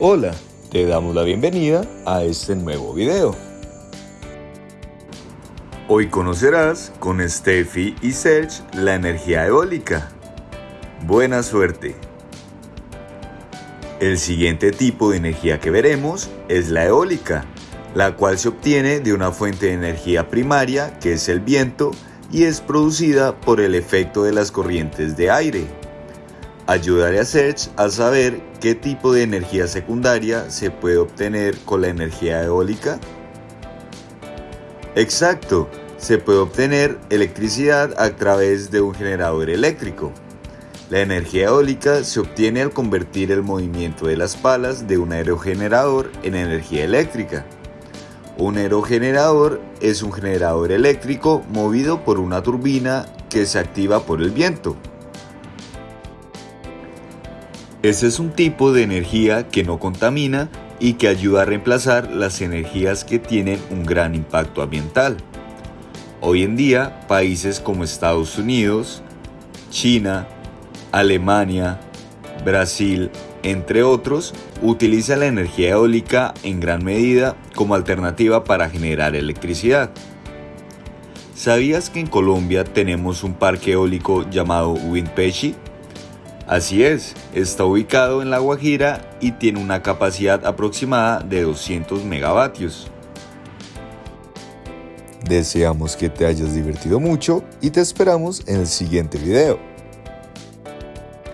Hola, te damos la bienvenida a este nuevo video. Hoy conocerás con Steffi y Serge la energía eólica. Buena suerte. El siguiente tipo de energía que veremos es la eólica, la cual se obtiene de una fuente de energía primaria que es el viento y es producida por el efecto de las corrientes de aire. Ayudaré a Serge a saber qué tipo de energía secundaria se puede obtener con la energía eólica. Exacto, se puede obtener electricidad a través de un generador eléctrico. La energía eólica se obtiene al convertir el movimiento de las palas de un aerogenerador en energía eléctrica. Un aerogenerador es un generador eléctrico movido por una turbina que se activa por el viento. Ese es un tipo de energía que no contamina y que ayuda a reemplazar las energías que tienen un gran impacto ambiental. Hoy en día, países como Estados Unidos, China, Alemania, Brasil, entre otros, utiliza la energía eólica en gran medida como alternativa para generar electricidad. ¿Sabías que en Colombia tenemos un parque eólico llamado Windpeshi? Así es, está ubicado en La Guajira y tiene una capacidad aproximada de 200 megavatios. Deseamos que te hayas divertido mucho y te esperamos en el siguiente video.